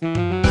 Bye.